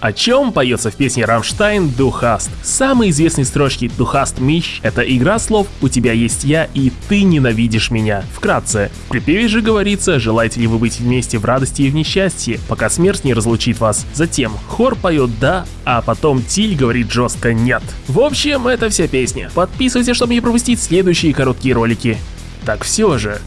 О чем поется в песне Рамштайн Духаст? Самые известные строчки «Духаст Мищ» — это игра слов «У тебя есть я и ты ненавидишь меня». Вкратце, в припеве же говорится «Желаете ли вы быть вместе в радости и в несчастье, пока смерть не разлучит вас». Затем хор поет «да», а потом Тиль говорит жестко «нет». В общем, это вся песня. Подписывайся, чтобы не пропустить следующие короткие ролики. Так все же,